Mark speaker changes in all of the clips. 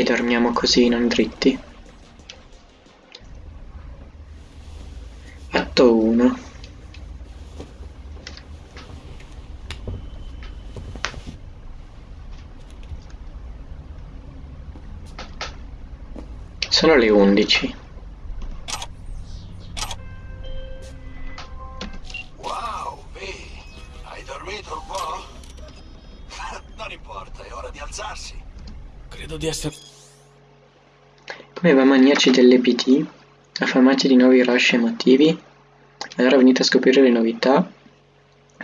Speaker 1: Perché dormiamo così, non dritti? Atto 1 Sono le 11
Speaker 2: Wow, V, hai dormito un po'? non importa, è ora di alzarsi.
Speaker 3: Credo di essere...
Speaker 1: Come va maniaci dell'EPT, affamati di nuovi rush emotivi, allora venite a scoprire le novità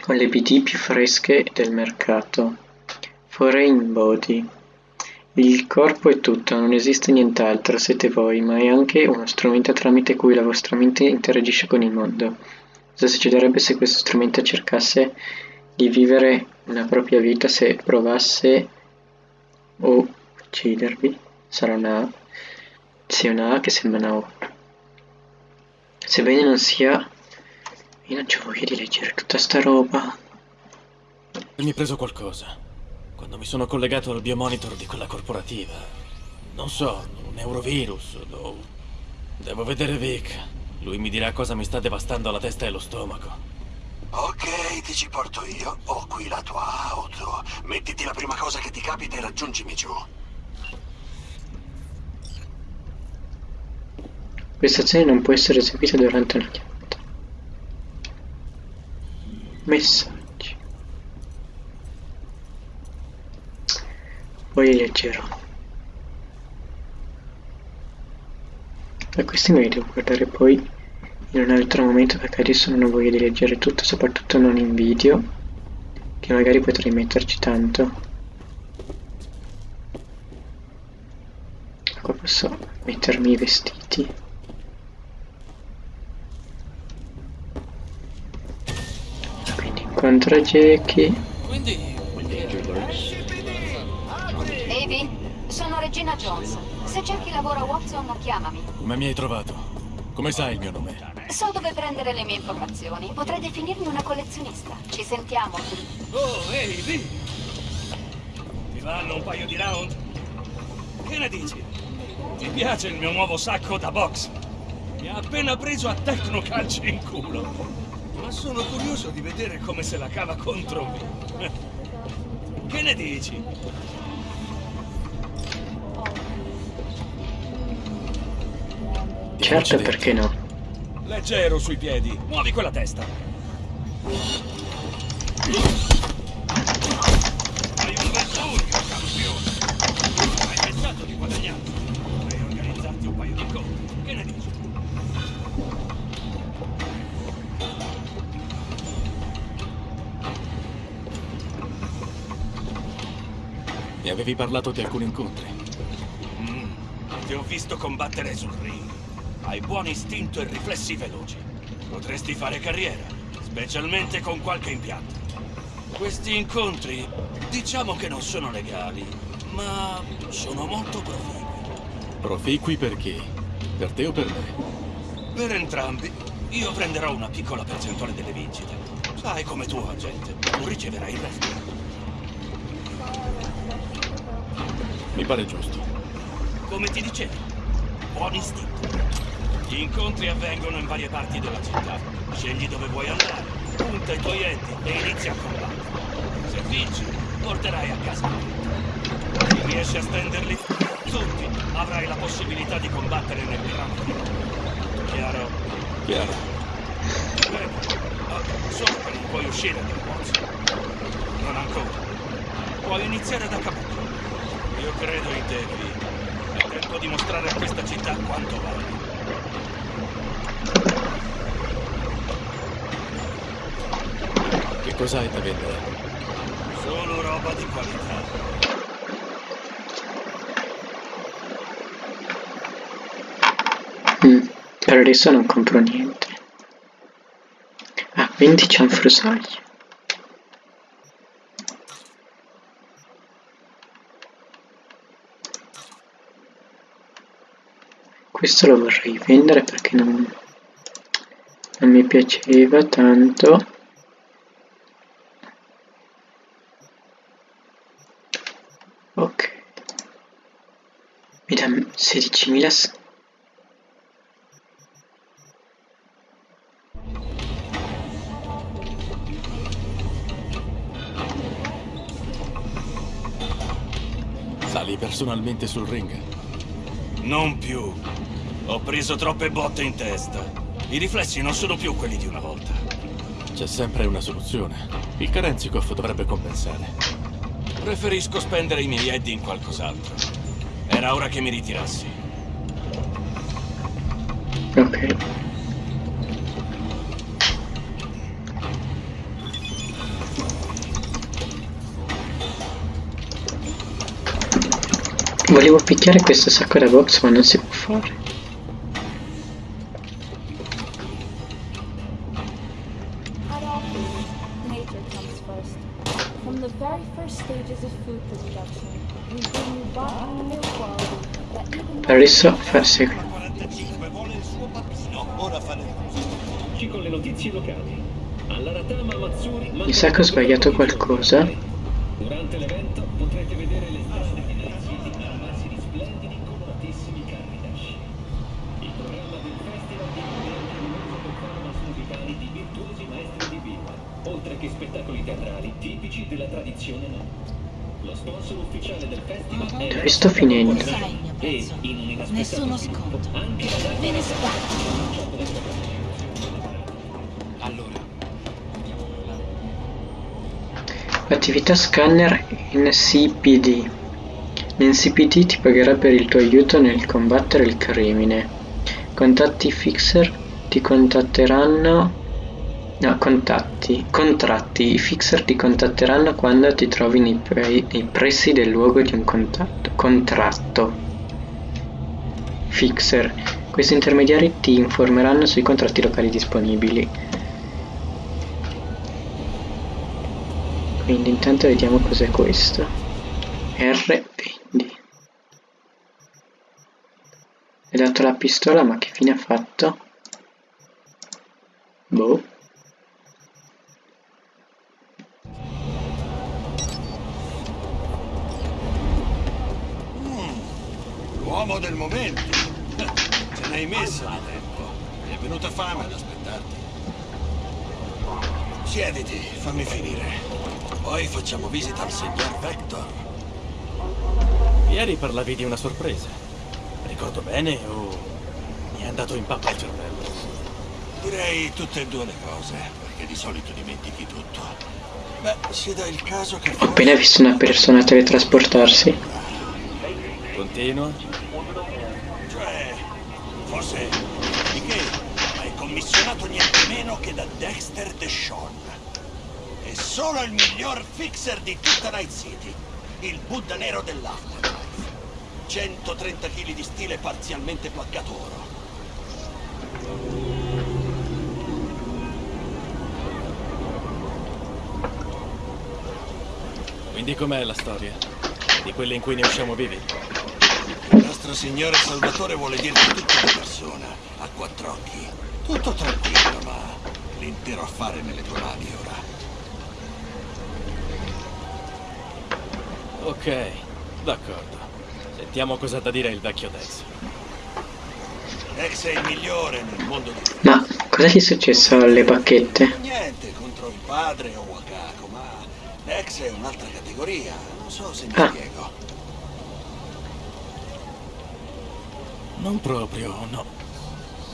Speaker 1: con le PT più fresche del mercato. Foreign Body. Il corpo è tutto, non esiste nient'altro, siete voi, ma è anche uno strumento tramite cui la vostra mente interagisce con il mondo. Cosa succederebbe se questo strumento cercasse di vivere una propria vita se provasse o uccidervi? Sarà una. Sia una A che sembra una O. Sebbene non sia... Io non c'ho voglia di leggere tutta sta roba.
Speaker 3: Mi è preso qualcosa. Quando mi sono collegato al biomonitor di quella corporativa. Non so, un eurovirus. Lo... Devo vedere Vic. Lui mi dirà cosa mi sta devastando la testa e lo stomaco.
Speaker 2: Ok, ti ci porto io. Ho qui la tua auto. Mettiti la prima cosa che ti capita e raggiungimi giù.
Speaker 1: Questa azione non può essere eseguita durante una chiamata. Messaggi. Poi leggerò. Ma questi me li devo guardare poi in un altro momento perché adesso non ho voglia di leggere tutto, soprattutto non in video, che magari potrei metterci tanto. Qua posso mettermi i vestiti. Incontra Jackie.
Speaker 3: Quindi...
Speaker 4: Avi, sono Regina Jones. Se c'è chi lavora a Watson, chiamami.
Speaker 3: Come mi hai trovato? Come sai il mio nome?
Speaker 4: So dove prendere le mie informazioni. Potrei definirmi una collezionista. Ci sentiamo.
Speaker 5: Oh, ehi, lì! Ti vanno un paio di round? Che ne dici? Ti piace il mio nuovo sacco da box? Mi ha appena preso a tecnocalci in culo. Ma sono curioso di vedere come se la cava contro me. Che ne dici?
Speaker 1: Certo, perché no?
Speaker 5: Leggero sui piedi. Muovi quella testa.
Speaker 3: Avevi parlato di alcuni incontri.
Speaker 5: Mm, ti ho visto combattere sul ring. Hai buon istinto e riflessi veloci. Potresti fare carriera, specialmente con qualche impianto. Questi incontri, diciamo che non sono legali, ma sono molto proficui.
Speaker 3: Proficui per chi? Per te o per me?
Speaker 5: Per entrambi, io prenderò una piccola percentuale delle vincite. Sai come tuo agente, tu riceverai il resto.
Speaker 3: Mi pare giusto.
Speaker 5: Come ti dicevo, buon istinto. Gli incontri avvengono in varie parti della città. Scegli dove vuoi andare, punta i tuoi enti e inizia a combattere. Se vinci, porterai a casa. Se riesci a stenderli tutti, avrai la possibilità di combattere nel gran finale. Chiaro?
Speaker 3: Chiaro.
Speaker 5: Bene. Ah, solo che non puoi uscire dal box. Non ancora. Puoi iniziare da capo. Io credo in te, Vi. È tempo di mostrare a questa città quanto vale.
Speaker 3: Che cos'hai da vendere?
Speaker 5: Solo roba di qualità.
Speaker 1: Mm, per adesso non compro niente. Ah, 20 cianfrusaglie. Questo lo vorrei vendere perché non, non mi piaceva tanto. Ok. 16.000 s-
Speaker 3: Sali personalmente sul ring?
Speaker 5: Non più. Ho preso troppe botte in testa. I riflessi non sono più quelli di una volta.
Speaker 3: C'è sempre una soluzione. Il Kerenzikov dovrebbe compensare.
Speaker 5: Preferisco spendere i miei eddi in qualcos'altro. Era ora che mi ritirassi.
Speaker 1: Ok. Volevo picchiare questo sacco da box ma non si può fare.
Speaker 6: At all foods, nature comes first. From the very first
Speaker 7: un inaspettato
Speaker 8: Nessuno sconto. Ve ne sbatto.
Speaker 5: Allora,
Speaker 1: Attività scanner NCPD. L'NCPD ti pagherà per il tuo aiuto nel combattere il crimine. Contatti fixer ti contatteranno. No, contatti. Contratti. I fixer ti contatteranno quando ti trovi nei, pre- nei pressi del luogo di un. Contratto. Fixer. Questi intermediari ti informeranno sui contratti locali disponibili. Quindi intanto vediamo cos'è questo. R20. È dato la pistola, ma che fine ha fatto? Boh.
Speaker 9: L'uomo del momento. Ce n'hai messo di tempo. Mi è venuta fame ad aspettarti. Siediti, fammi finire. Poi facciamo visita al signor Vector.
Speaker 3: Ieri parlavi di una sorpresa. Ricordo bene o mi è andato in pappa il cervello?
Speaker 9: Direi tutte e due le cose, perché di solito dimentichi tutto. Beh, si dà il caso che
Speaker 1: Ho appena visto una persona teletrasportarsi.
Speaker 3: Continua?
Speaker 9: Forse di che hai commissionato niente meno che da Dexter Deshawn. E solo il miglior fixer di tutta Night City, il Buddha nero dell'Afterlife. 130 kg di stile parzialmente placcato oro.
Speaker 3: Quindi com'è la storia? Di quelle in cui ne usciamo vivi?
Speaker 9: Il nostro signore Salvatore vuole dirti tutto di persona, a quattro occhi. Tutto tranquillo, ma l'intero affare nelle tue mani ora.
Speaker 3: Ok, d'accordo. Sentiamo cosa ha da dire il vecchio Dex.
Speaker 9: Ex è il migliore nel mondo di...
Speaker 1: Ma cosa gli è successo alle bacchette?
Speaker 9: Niente contro il padre o Wakako, ma l'ex è un'altra categoria. Non so se mi
Speaker 1: Ah.
Speaker 9: spiego.
Speaker 3: Non proprio, no.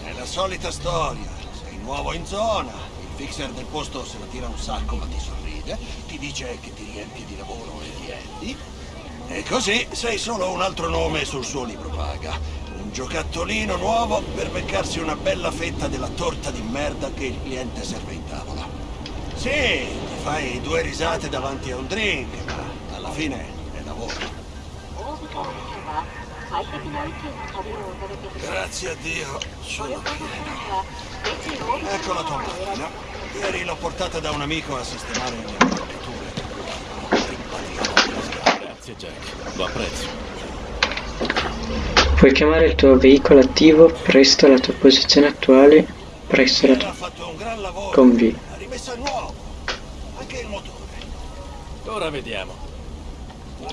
Speaker 9: È la solita storia. Sei nuovo in zona. Il fixer del posto se la tira un sacco ma ti sorride. Ti dice che ti riempie di lavoro e di endi. E così sei solo un altro nome sul suo libro paga. Un giocattolino nuovo per beccarsi una bella fetta della torta di merda che il cliente serve in tavola. Sì, ti fai due risate davanti a un drink, ma alla fine è lavoro. Grazie a Dio, sono pieno. Ecco la tua macchina. Ieri l'ho portata da un amico a sistemare le attrezzature.
Speaker 3: Grazie Jack, lo apprezzo.
Speaker 1: Puoi chiamare il tuo veicolo attivo presto alla tua posizione attuale, presso la tua... con V.
Speaker 9: A nuovo, anche il motore.
Speaker 3: Ora vediamo.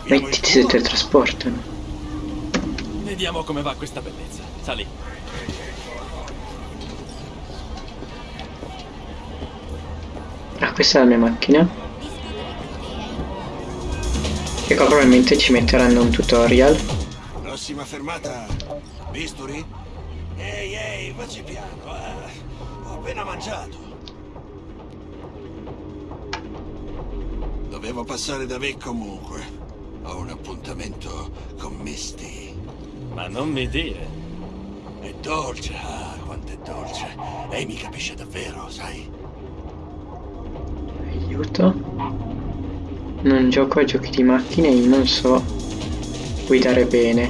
Speaker 1: Mettiti se
Speaker 9: te
Speaker 1: trasportano.
Speaker 3: Vediamo come va questa bellezza. Sali.
Speaker 1: Ah, questa è la mia macchina. E qua probabilmente ci metteranno un tutorial.
Speaker 2: Prossima fermata, bisturi? Ehi, ehi, facci piano, eh. Ho appena mangiato. Dovevo passare da Vic comunque. Ho un appuntamento con Misty.
Speaker 3: Ma non mi dire.
Speaker 2: È dolce, ah, quanto è dolce. Lei mi capisce davvero, sai?
Speaker 1: Aiuto. Non gioco a giochi di macchine e non so guidare bene.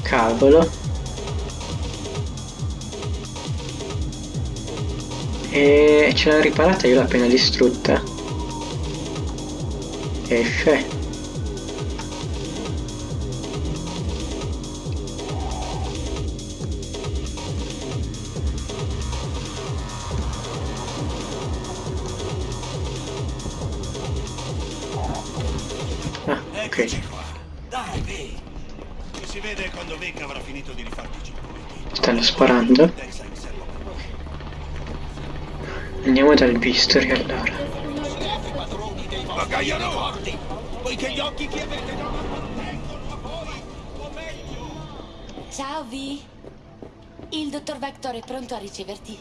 Speaker 1: Cavolo. E ce l'ha riparata, io l'ho appena distrutta. F. Ah, ok.
Speaker 2: Dai, Vic. Ci si vede quando Vic avrà finito di rifarti i.
Speaker 1: Stanno sparando.
Speaker 2: A voi, o meglio...
Speaker 8: Ciao Vi. Il dottor Vector è pronto a riceverti.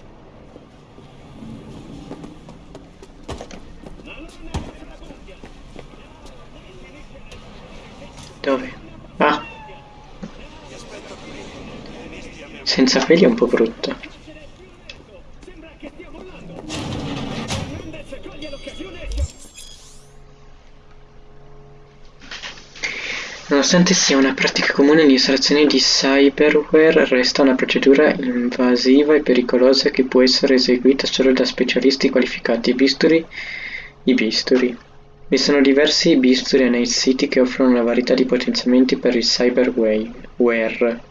Speaker 1: Dove? Ah! Senza peli è un po' brutto. Nonostante sia una pratica comune, l'installazione di cyberware resta una procedura invasiva e pericolosa che può essere eseguita solo da specialisti qualificati. Bisturi i bisturi. Vi sono diversi bisturi Night City che offrono una varietà di potenziamenti per il cyberware.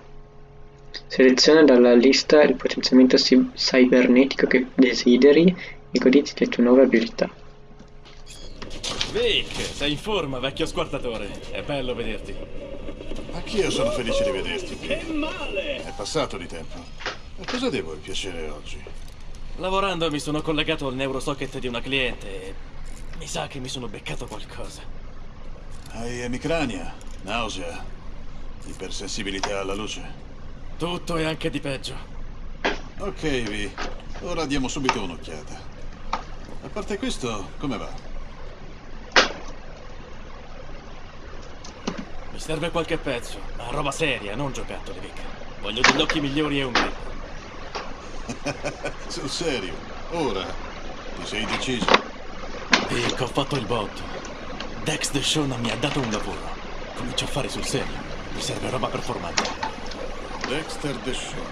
Speaker 1: Seleziona dalla lista il potenziamento cybernetico che desideri e goditi le tue nuove abilità.
Speaker 3: Vic, sei in forma, vecchio squartatore. È bello vederti.
Speaker 10: Anch'io sono felice di vederti. Che male! È passato di tempo. A cosa devo il piacere oggi?
Speaker 3: Lavorando mi sono collegato al neurosocket di una cliente e mi sa che mi sono beccato qualcosa.
Speaker 10: Hai emicrania, nausea, ipersensibilità alla luce.
Speaker 3: Tutto e anche di peggio.
Speaker 10: Ok, Vi. Ora diamo subito un'occhiata. A parte questo, come va?
Speaker 3: Mi serve qualche pezzo, ma roba seria, non giocattoli, Vic. Voglio degli occhi migliori e un grip.
Speaker 10: Sul serio. Ora. Ti sei deciso?
Speaker 3: Vic, ho fatto il botto. Dex The Shona mi ha dato un lavoro. Comincio a fare sul serio. Mi serve roba performante.
Speaker 10: Dexter Deshawn.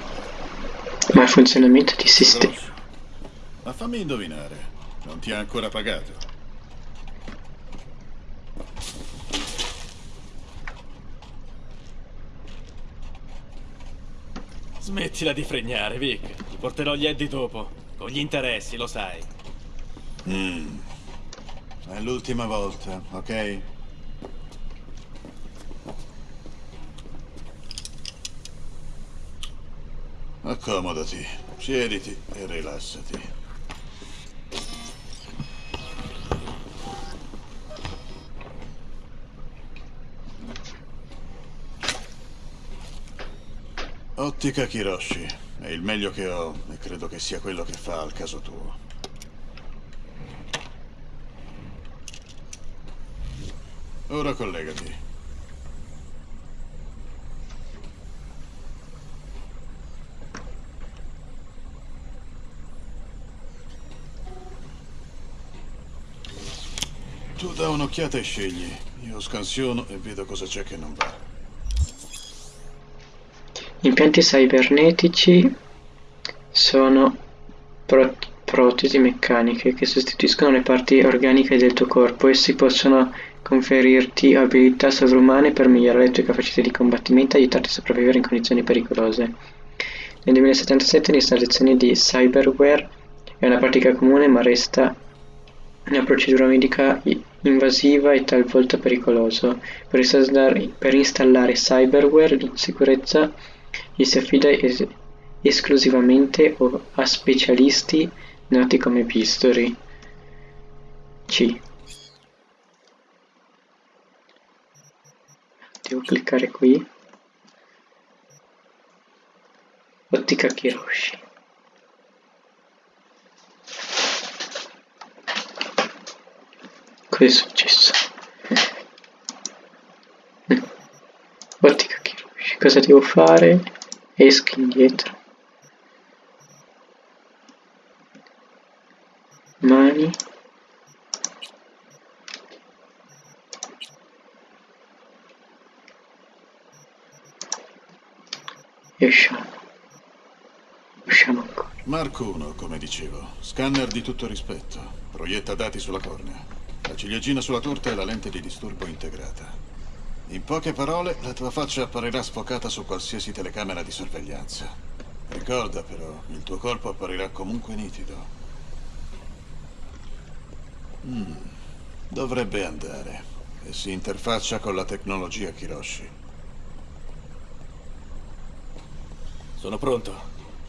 Speaker 1: Ma il funzionamento di sistema.
Speaker 10: Ma fammi indovinare. Non ti ha ancora pagato?
Speaker 3: Smettila di fregnare, Vic. Ti porterò gli Eddie dopo. Con gli interessi, lo sai.
Speaker 10: È l'ultima volta, ok? Accomodati, siediti e rilassati. Ottica Kiroshi. È il meglio che ho e credo che sia quello che fa al caso tuo. Ora collegati. Tu da un'occhiata e scegli. Io scansiono e vedo cosa c'è che non va.
Speaker 1: Impianti cibernetici sono pro- protesi meccaniche che sostituiscono le parti organiche del tuo corpo. Essi possono conferirti abilità sovrumane per migliorare le tue capacità di combattimento e aiutarti a sopravvivere in condizioni pericolose. Nel 2077 l'installazione di cyberware è una pratica comune ma resta una procedura medica invasiva e talvolta pericolosa. Per installare, cyberware in sicurezza gli si affida es esclusivamente a specialisti noti come Pistori. C. Devo cliccare qui. Ottica Kiroshi. Cosa è successo? Ottica. Cosa devo fare? Esco indietro. Mani. E usciamo. Usciamo ancora.
Speaker 10: Mark 1, come dicevo. Scanner di tutto rispetto. Proietta dati sulla cornea. La ciliegina sulla torta e la lente di disturbo integrata. In poche parole, la tua faccia apparirà sfocata su qualsiasi telecamera di sorveglianza. Ricorda però, il tuo corpo apparirà comunque nitido. Mm, dovrebbe andare. E si interfaccia con la tecnologia Kiroshi.
Speaker 3: Sono pronto.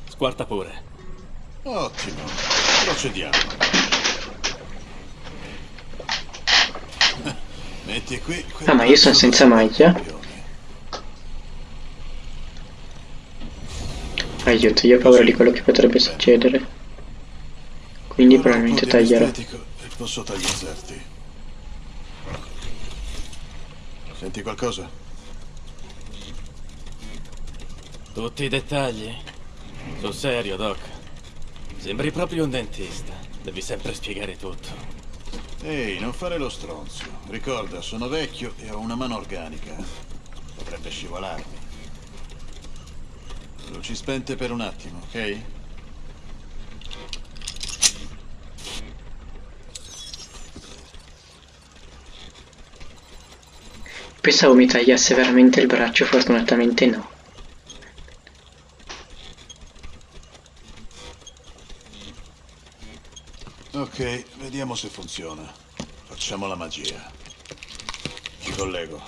Speaker 3: Squarta pure.
Speaker 10: Ottimo. Procediamo. Metti qui...
Speaker 1: Ah, ma io sono senza maglia? Aiuto, io ho paura di quello che potrebbe succedere. Quindi probabilmente taglierò.
Speaker 10: E posso tagliazzarti. Senti qualcosa?
Speaker 3: Tutti i dettagli? Sul serio, Doc. Sembri proprio un dentista. Devi sempre spiegare tutto.
Speaker 10: Ehi, non fare lo stronzo. Ricorda, sono vecchio e ho una mano organica. Potrebbe scivolarmi. Luci spente per un attimo, ok?
Speaker 1: Pensavo mi tagliasse veramente il braccio, fortunatamente no.
Speaker 10: Ok, vediamo se funziona. Facciamo la magia. Ti collego.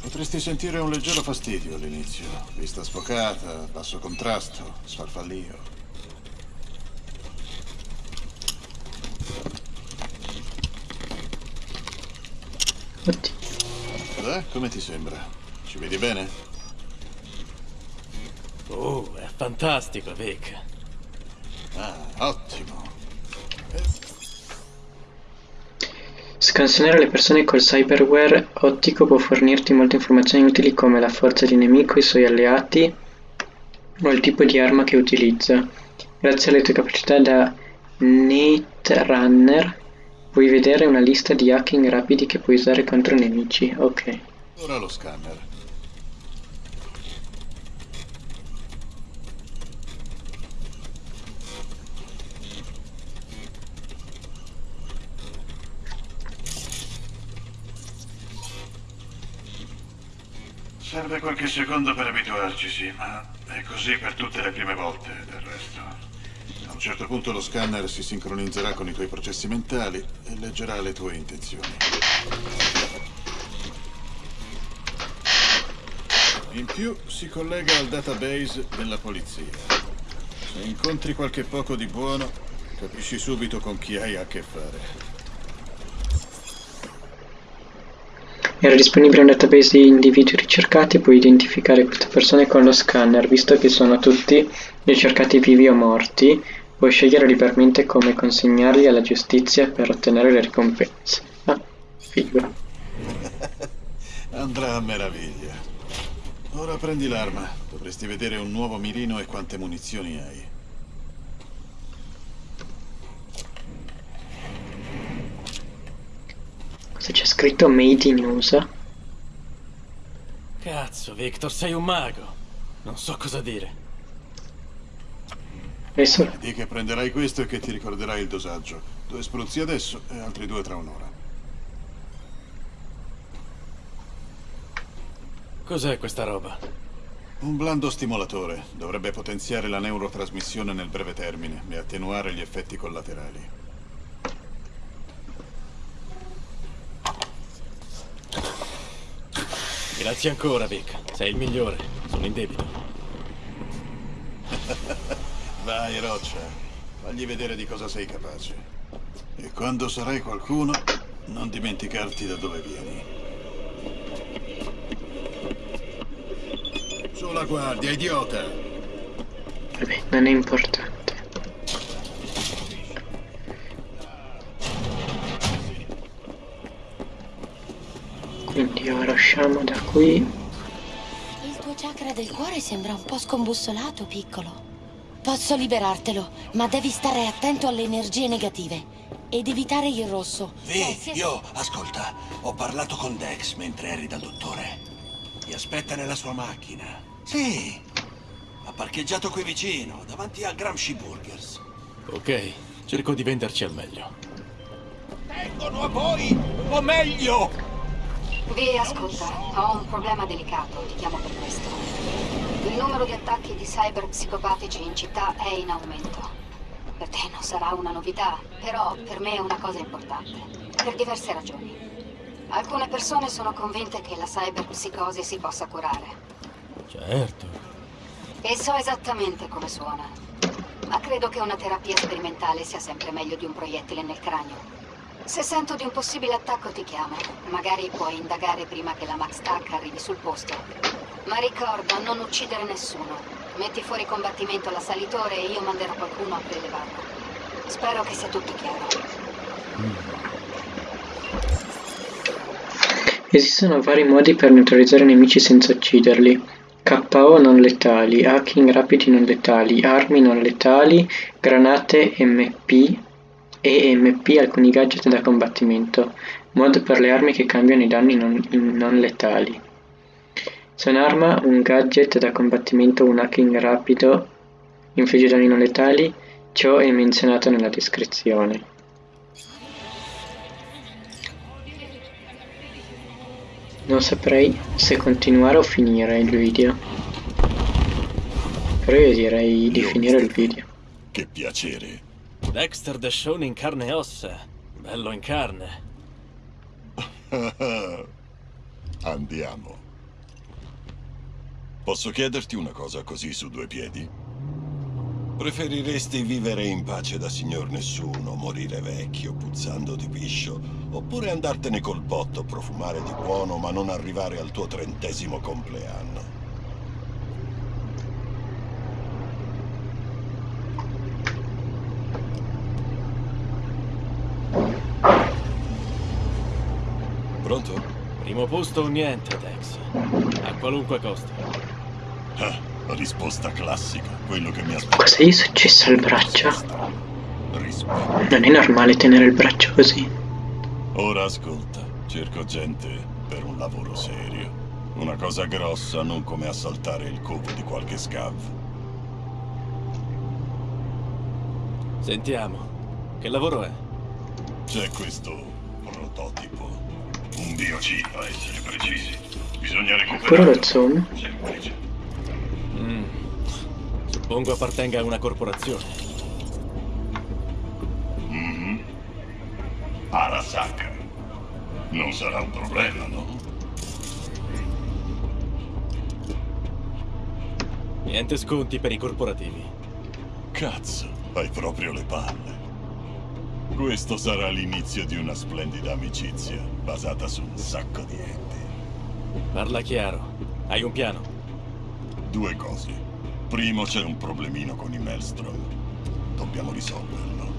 Speaker 10: Potresti sentire un leggero fastidio all'inizio. Vista sfocata, basso contrasto, sfarfallio. Beh, come ti sembra? Ci vedi bene?
Speaker 3: Oh, è fantastico, Vic.
Speaker 10: Ah, ottimo.
Speaker 1: Scansionare le persone col cyberware ottico può fornirti molte informazioni utili come la forza di nemico, i suoi alleati o il tipo di arma che utilizza. Grazie alle tue capacità da Netrunner puoi vedere una lista di hacking rapidi che puoi usare contro nemici. Ok.
Speaker 10: Ora lo scanner. Serve qualche secondo per abituarci, sì, ma è così per tutte le prime volte, del resto. A un certo punto lo scanner si sincronizzerà con i tuoi processi mentali e leggerà le tue intenzioni. In più si collega al database della polizia. Se incontri qualche poco di buono, capisci subito con chi hai a che fare.
Speaker 1: Era disponibile un database di individui ricercati, puoi identificare queste persone con lo scanner, visto che sono tutti ricercati vivi o morti, puoi scegliere liberamente come consegnarli alla giustizia per ottenere le ricompense. Ah, figo.
Speaker 10: Andrà a meraviglia. Ora prendi l'arma. Dovresti vedere un nuovo mirino e quante munizioni hai.
Speaker 1: Cosa c'è scritto Made in USA?
Speaker 3: Cazzo, Victor, sei un mago. Non so cosa dire.
Speaker 1: Adesso...
Speaker 10: Di che prenderai questo e che ti ricorderai il dosaggio. Due spruzzi adesso e altri due tra un'ora.
Speaker 3: Cos'è questa roba?
Speaker 10: Un blando stimolatore. Dovrebbe potenziare la neurotrasmissione nel breve termine e attenuare gli effetti collaterali.
Speaker 3: Grazie ancora, Vic. Sei il migliore. Sono in debito.
Speaker 10: Vai, Roccia. Fagli vedere di cosa sei capace. E quando sarai qualcuno, non dimenticarti da dove vieni. Sulla guardia, idiota!
Speaker 1: Vabbè, non è usciamo da qui.
Speaker 8: Il tuo chakra del cuore sembra un po' scombussolato, piccolo. Posso liberartelo, ma devi stare attento alle energie negative ed evitare il rosso.
Speaker 2: Vi, io, ascolta, ho parlato con Dex mentre eri dal dottore. Ti aspetta nella sua macchina. Sì, ha parcheggiato qui vicino, davanti al Gramsci Burgers.
Speaker 3: Ok, cerco di venderci al meglio.
Speaker 2: Vengono a voi, o meglio!
Speaker 4: Vi ascolta, ho un problema delicato, ti chiamo per questo. Il numero di attacchi di cyber psicopatici in città è in aumento. Per te non sarà una novità, però per me è una cosa importante, per diverse ragioni. Alcune persone sono convinte che la cyberpsicosi si possa curare.
Speaker 3: Certo.
Speaker 4: E so esattamente come suona. Ma credo che una terapia sperimentale sia sempre meglio di un proiettile nel cranio. Se sento di un possibile attacco ti chiamo. Magari puoi indagare prima che la Max Tac arrivi sul posto. Ma ricorda, non uccidere nessuno. Metti fuori combattimento l'assalitore e io manderò qualcuno a prelevarlo. Spero che sia tutto chiaro.
Speaker 1: Esistono vari modi per neutralizzare nemici senza ucciderli. KO non letali, hacking rapidi non letali, armi non letali, granate MP e MP alcuni gadget da combattimento. Mod per le armi che cambiano i danni non, non letali. Se un'arma, un gadget da combattimento un hacking rapido infligge danni non letali, ciò è menzionato nella descrizione. Non saprei se continuare o finire il video. Però io direi di finire il video.
Speaker 2: Che piacere.
Speaker 3: Dexter The Shown in carne e ossa. Bello in carne.
Speaker 2: Andiamo. Posso chiederti una cosa così su due piedi? Preferiresti vivere in pace da signor nessuno, morire vecchio, puzzando di piscio, oppure andartene col botto, profumare di buono, ma non arrivare al tuo trentesimo compleanno?
Speaker 3: Pronto? Primo posto o niente, Dex. A qualunque costo.
Speaker 2: Ah, risposta classica, quello che mi aspettavo.
Speaker 1: Cosa gli è successo al braccio? Non è normale tenere il braccio così.
Speaker 2: Ora ascolta, cerco gente per un lavoro serio. Una cosa grossa, non come assaltare il covo di qualche scav.
Speaker 3: Sentiamo. Che lavoro è?
Speaker 2: C'è questo prototipo. Un biochip a essere precisi. Bisogna recuperarlo.
Speaker 1: lo zoom.
Speaker 2: Semplice.
Speaker 3: Mm. Suppongo appartenga a una corporazione.
Speaker 2: Mhm. Arasaka. Non sarà un problema, no?
Speaker 3: Niente sconti per i corporativi.
Speaker 2: Cazzo, hai proprio le palle. Questo sarà l'inizio di una splendida amicizia, basata su un sacco di enti.
Speaker 3: Parla chiaro. Hai un piano?
Speaker 2: Due cose. Primo c'è un problemino con i Maelstrom. Dobbiamo risolverlo.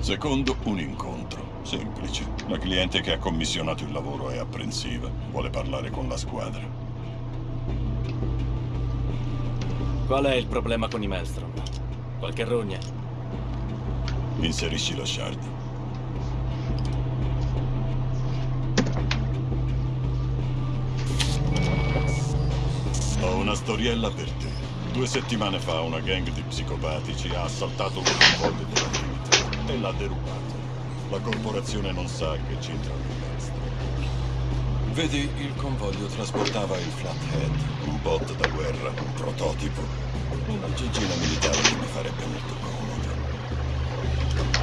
Speaker 2: Secondo, un incontro. Semplice. La cliente che ha commissionato il lavoro è apprensiva. Vuole parlare con la squadra.
Speaker 3: Qual è il problema con i Maelstrom? Qualche rogna?
Speaker 2: Inserisci lo shard. Ho una storiella per te. Due settimane fa una gang di psicopatici ha assaltato un convoglio della Trinity e l'ha derubato. La corporazione non sa che i Maelstrom. Vedi, il convoglio trasportava il Flathead, un bot da guerra, un prototipo. Una gigina militare che mi farebbe molto comodo.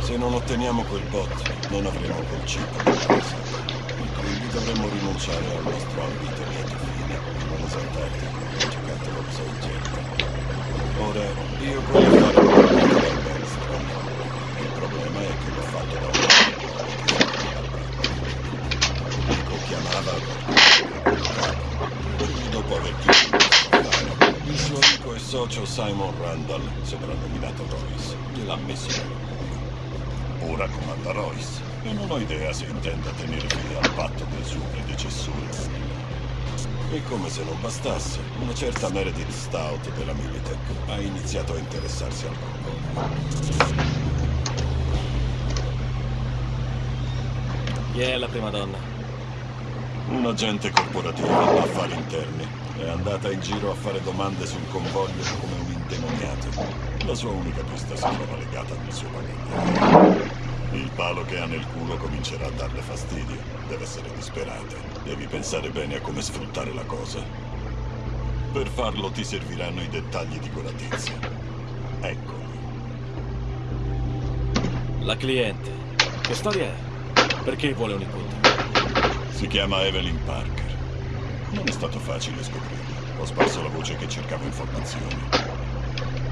Speaker 2: Se non otteniamo quel bot, non avremo quel chip. E quindi dovremmo rinunciare al nostro ambito lieto fine. Non esaltarti, ho giocato lo sai gente. Ora, io voglio fare un po' di. Il problema è che l'ho fatto da un Nico chiamava dopo aver chiuso il il suo amico e socio Simon Randall, soprannominato Royce, gliel'ha messo. Ora comanda Royce e non ho idea se intenda tenere fede al patto del suo predecessore. E come se non bastasse, una certa Meredith Stout della Militech ha iniziato a interessarsi al convoglio.
Speaker 3: Chi è la prima donna?
Speaker 2: Un agente corporativo, affari interni. È andata in giro a fare domande sul convoglio come un indemoniato. La sua unica pista si trova legata al suo bagaglio. Il palo che ha nel culo comincerà a darle fastidio. Deve essere disperata. Devi pensare bene a come sfruttare la cosa. Per farlo ti serviranno i dettagli di quella tizia. Eccoli.
Speaker 3: La cliente. Che storia è? Perché vuole un incontro?
Speaker 2: Si chiama Evelyn Parker. Non è stato facile scoprirla. Ho sparso la voce che cercavo informazioni.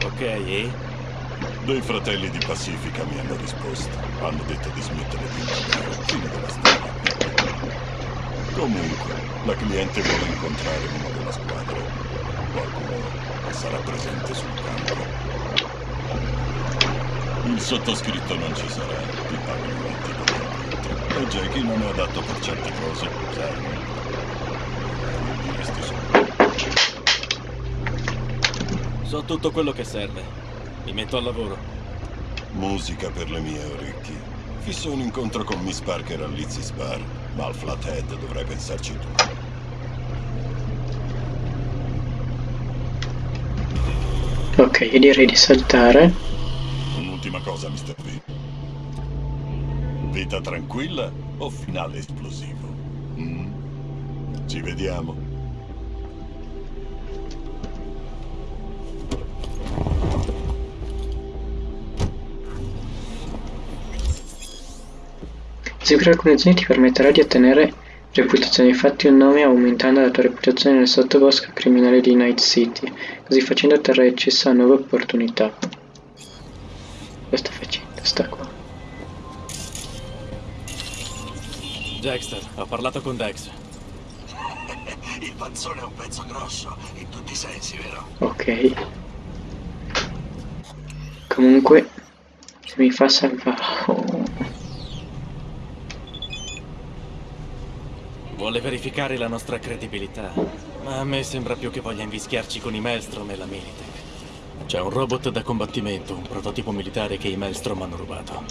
Speaker 3: Ok, e?
Speaker 2: Dei fratelli di Pacifica mi hanno risposto. Hanno detto di smettere di indagare. Fine della storia. Comunque, la cliente vuole incontrare uno della squadra. Qualcuno sarà presente sul campo. Il sottoscritto non ci sarà. Ti pago i venti per l'incontro. E Jackie non è adatto per certe cose, sai.
Speaker 3: So tutto quello che serve. Mi metto al lavoro.
Speaker 2: Musica per le mie orecchie. Fisso un incontro con Miss Parker al Lizzie's Bar, ma al Flathead dovrai pensarci tu.
Speaker 1: Ok, io direi di saltare.
Speaker 2: Un'ultima cosa, Mr. V. Vita tranquilla o finale esplosivo? Mm? Ci vediamo.
Speaker 1: Eseguire alcune azioni ti permetterà di ottenere reputazione, infatti un nome aumentando la tua reputazione nel sottobosco criminale di Night City, così facendo otterrai accesso a nuove opportunità. Cosa sta facendo? Sta qua.
Speaker 3: Dexter, ho parlato con Dex.
Speaker 2: Il panzone è un pezzo grosso, in tutti i sensi, vero?
Speaker 1: Ok. Comunque, se mi fa salvare... Oh.
Speaker 3: Vuole verificare la nostra credibilità, ma a me sembra più che voglia invischiarci con i Maelstrom e la Militech. C'è un robot da combattimento, un prototipo militare che i Maelstrom hanno rubato.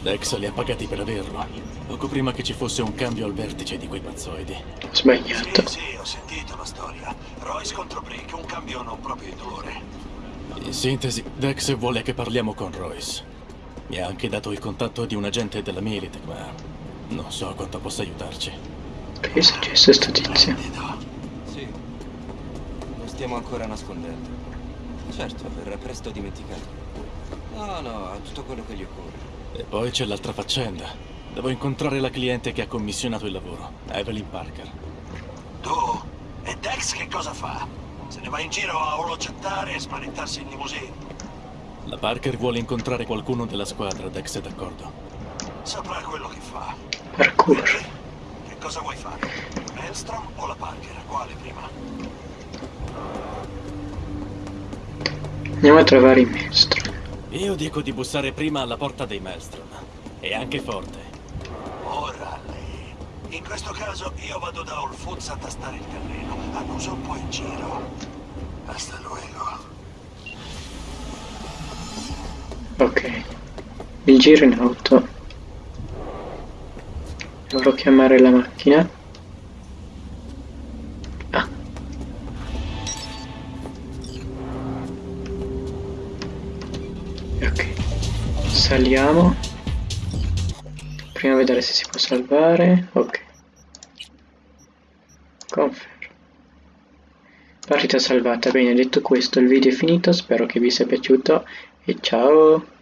Speaker 3: Dex li ha pagati per averlo, poco prima che ci fosse un cambio al vertice di quei pazzoidi.
Speaker 1: Sbagliato.
Speaker 2: Sì, sì, ho sentito la storia. Royce contro Brick, un cambio non proprio indolore.
Speaker 3: In sintesi, Dex vuole che parliamo con Royce. Mi ha anche dato il contatto di un agente della Militech, ma non so quanto possa aiutarci.
Speaker 1: Che è successo a sto tizio?
Speaker 11: Sì, lo stiamo ancora nascondendo. Certo, verrà presto dimenticato. No, no, ha tutto quello che gli occorre.
Speaker 3: E poi c'è l'altra faccenda. Devo incontrare la cliente che ha commissionato il lavoro, Evelyn Parker.
Speaker 2: Tu? E Dex che cosa fa? Se ne va in giro a olocettare e spaventarsi in limousine.
Speaker 3: La Parker vuole incontrare qualcuno della squadra, Dex è d'accordo.
Speaker 2: Saprà quello che fa. Quindi, che cosa vuoi fare? Maelstrom o la Parker? Quale prima?
Speaker 1: Andiamo a trovare i maestri.
Speaker 3: Io dico di bussare prima alla porta dei Maelstrom. E anche forte.
Speaker 2: Ora lei. In questo caso io vado da All Foods a tastare il terreno. Annuso un po' in giro. Hasta luego.
Speaker 1: Ok. Il giro in auto. Dovrò chiamare la macchina. Ah. Ok. Saliamo. Prima vedere se si può salvare. Ok. Confer. Partita salvata. Bene, detto questo il video è finito, spero che vi sia piaciuto e ciao!